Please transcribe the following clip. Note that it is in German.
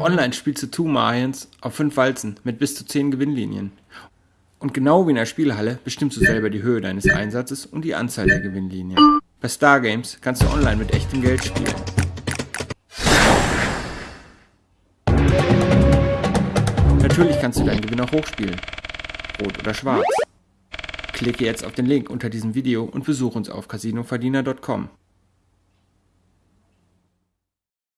Online spielst du Two Mayans auf 5 Walzen mit bis zu 10 Gewinnlinien. Und genau wie in der Spielhalle bestimmst du selber die Höhe deines Einsatzes und die Anzahl der Gewinnlinien. Bei Stargames kannst du online mit echtem Geld spielen. Natürlich kannst du deinen Gewinn auch hochspielen. Rot oder schwarz. Klicke jetzt auf den Link unter diesem Video und besuche uns auf casinoverdiener.com.